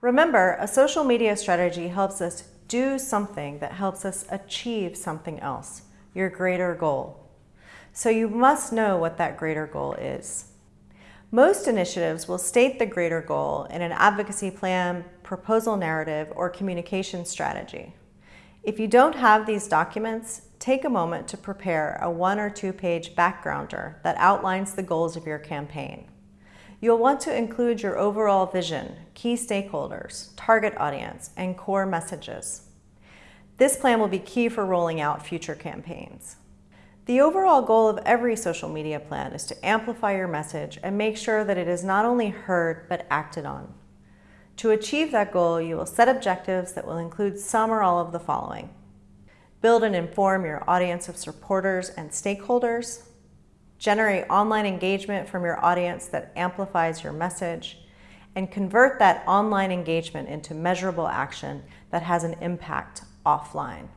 Remember, a social media strategy helps us do something that helps us achieve something else, your greater goal. So you must know what that greater goal is. Most initiatives will state the greater goal in an advocacy plan, proposal narrative, or communication strategy. If you don't have these documents, take a moment to prepare a one or two page backgrounder that outlines the goals of your campaign. You'll want to include your overall vision, key stakeholders, target audience, and core messages. This plan will be key for rolling out future campaigns. The overall goal of every social media plan is to amplify your message and make sure that it is not only heard, but acted on. To achieve that goal, you will set objectives that will include some or all of the following. Build and inform your audience of supporters and stakeholders, generate online engagement from your audience that amplifies your message, and convert that online engagement into measurable action that has an impact offline.